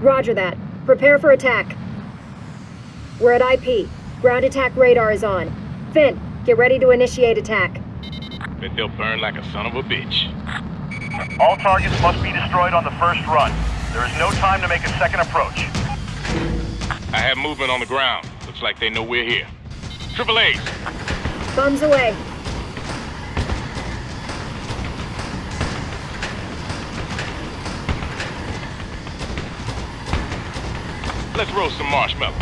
Roger that. Prepare for attack. We're at IP. Ground attack radar is on. Finn, get ready to initiate attack. Bet they'll burn like a son of a bitch. All targets must be destroyed on the first run. There is no time to make a second approach. I have movement on the ground. Looks like they know we're here. Triple A's. Bums away. Let's roast some marshmallows.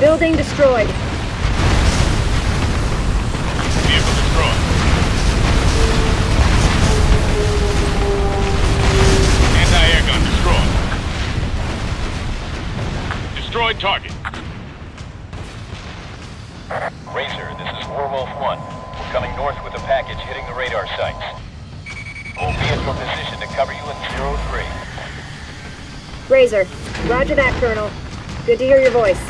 Building destroyed. Vehicle destroyed. Anti-air gun destroyed. Destroyed target. Razor, this is Warwolf 1. We're coming north with a package hitting the radar sites. We'll be at your position to cover you in 03. Razor. Roger that, Colonel. Good to hear your voice.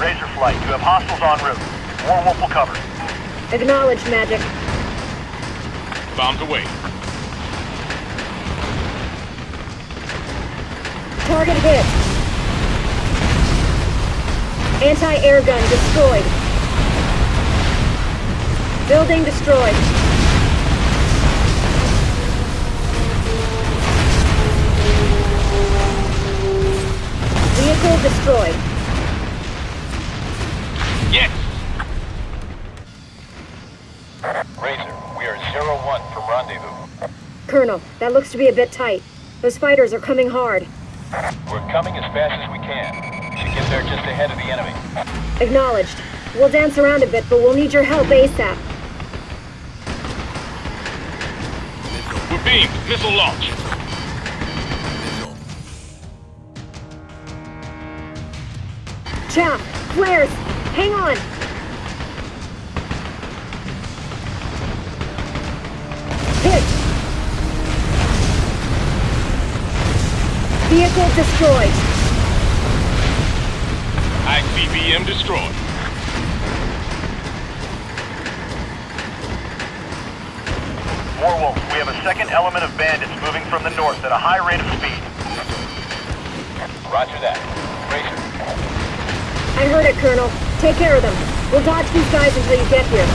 Razor Flight, you have hostiles en route. Warwolf will cover. Acknowledged, Magic. Bombs away. Target hit. Anti-air gun destroyed. Building destroyed. Vehicle destroyed. Yes! Razor, we are 01 from rendezvous. Colonel, that looks to be a bit tight. Those fighters are coming hard. We're coming as fast as we can. Should get there just ahead of the enemy. Acknowledged. We'll dance around a bit, but we'll need your help ASAP. We're beamed. Missile launch. Chaff! Flares! Hang on! Hit! Vehicle destroyed. ICBM destroyed. Warwolf, we have a second element of bandits moving from the north at a high rate of speed. Roger that. Razor, I heard it, Colonel. Take care of them. We'll dodge these guys until you get here.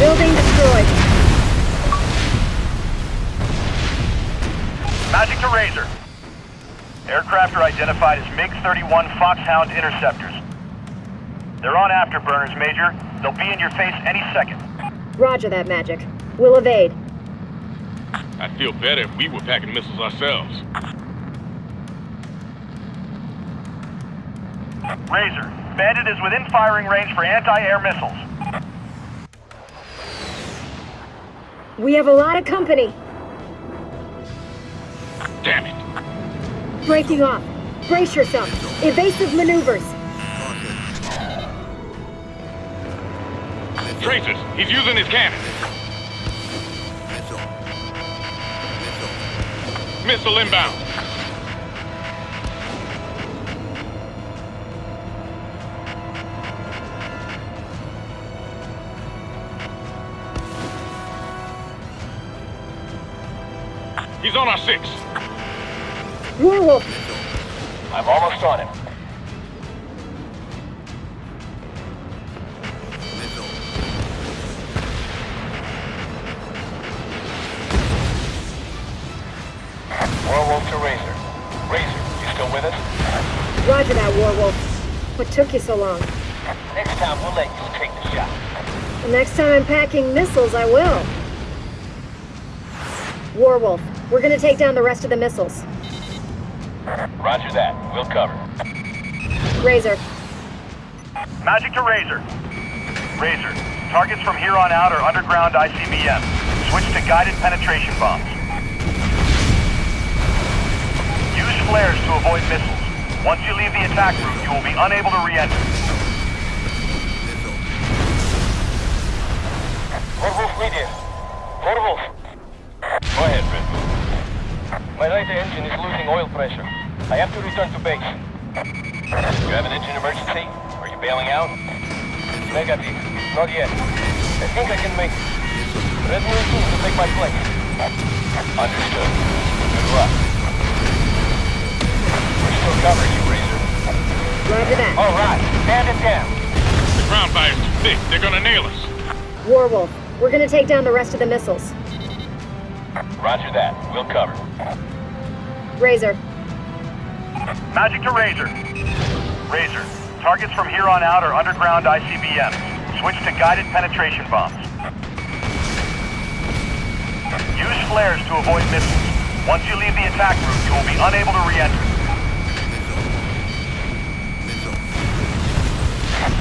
Building destroyed. Magic to Razor. Aircraft are identified as MiG-31 Foxhound interceptors. They're on afterburners, Major. They'll be in your face any second. Roger that, Magic. We'll evade. I'd feel better if we were packing missiles ourselves. Razor, Bandit is within firing range for anti-air missiles. We have a lot of company. Damn it. Breaking off. Brace yourself. Evasive maneuvers. Tracers. He's using his cannon. Missile inbound. He's on our six. Warwolf, I'm almost on him. Took you so long? Next time we'll let you take the shot. The next time I'm packing missiles, I will. Warwolf, we're gonna take down the rest of the missiles. Roger that. We'll cover. Razor, Magic to Razor. Razor, targets from here on out are underground ICBM. Switch to guided penetration bombs. Use flares to avoid missiles. Once you leave the attack route, you will be unable to re-enter. Read in. Warwolf. Go ahead, Red. My right engine is losing oil pressure. I have to return to base. You have an engine emergency? Are you bailing out? Negative. Not yet. I think I can make it. Red Moon 2 will take my place. Understood. Good luck. We're still covering you, Razor. Roger that. All right. Stand it down. The ground fire's too thick. They're gonna nail us. Warwolf, we're gonna take down the rest of the missiles. Roger that. We'll cover. Razor, Magic to Razor. Razor, targets from here on out are underground ICBMs. Switch to guided penetration bombs. Use flares to avoid missiles. Once you leave the attack route, you will be unable to re-enter.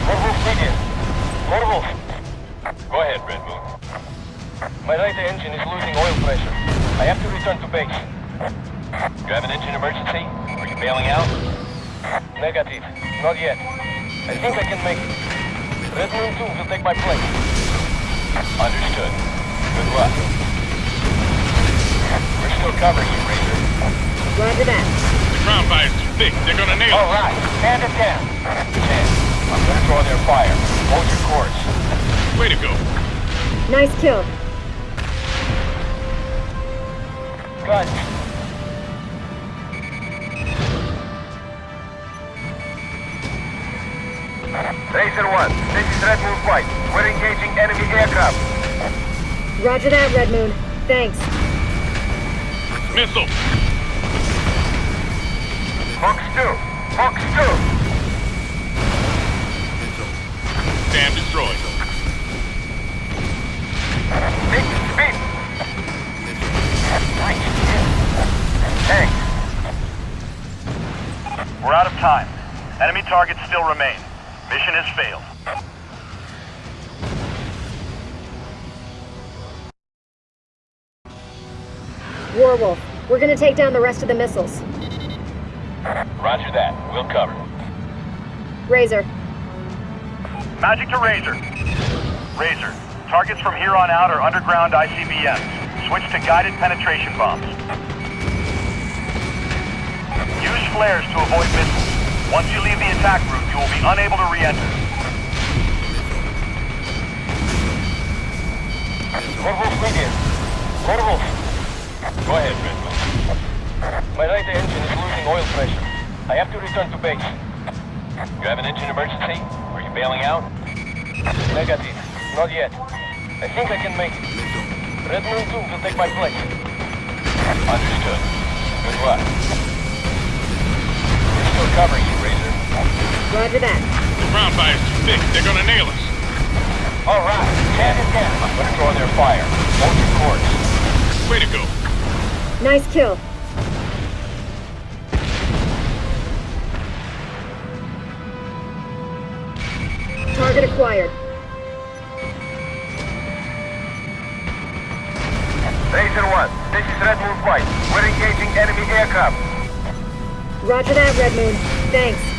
Red Wolf medium. Red Wolf. Go ahead, Red Moon. My right engine is losing oil pressure. I have to return to base. You have an engine emergency? Are you bailing out? Negative. Not yet. I think I can make it. Red Moon 2 will take my place. Understood. Good luck. We're still covering you, Razor. roger that. The ground fire's too thick. They're gonna nail All us. right. Stand it down. Ten. I'm gonna draw their fire. Hold your course. Way to go. Nice kill. Got Razor 1, this is Red Moon Flight. We're engaging enemy aircraft. Roger that, Red Moon. Thanks. Missile. Fox 2, Fox 2. Dam destroyed. Big speed. Nice. Thanks. We're out of time. Enemy targets still remain. Mission has failed. Warwolf, we're gonna take down the rest of the missiles. Roger that. We'll cover. Razor, Magic to Razor. Razor, targets from here on out are underground ICBMs. Switch to guided penetration bombs. Use flares to avoid missiles. Once you leave the attack route, you will be unable to re-enter. Wolf medium. Red Go ahead, Red Wolf. My right engine is losing oil pressure. I have to return to base. You have an engine emergency? Are you bailing out? Negative. Not yet. I think I can make it. Red Moon 2 will take my place. Understood. Good luck. We're still covering you, Razor. roger that. The ground fire's too thick. They're gonna nail us. All right. Stand it down. I'm gonna draw their fire. Hold your course. Way to go. Nice kill. Target acquired. Razor 1, this is Red Moon Flight. We're engaging enemy aircraft. Roger that, Red Moon. Thanks.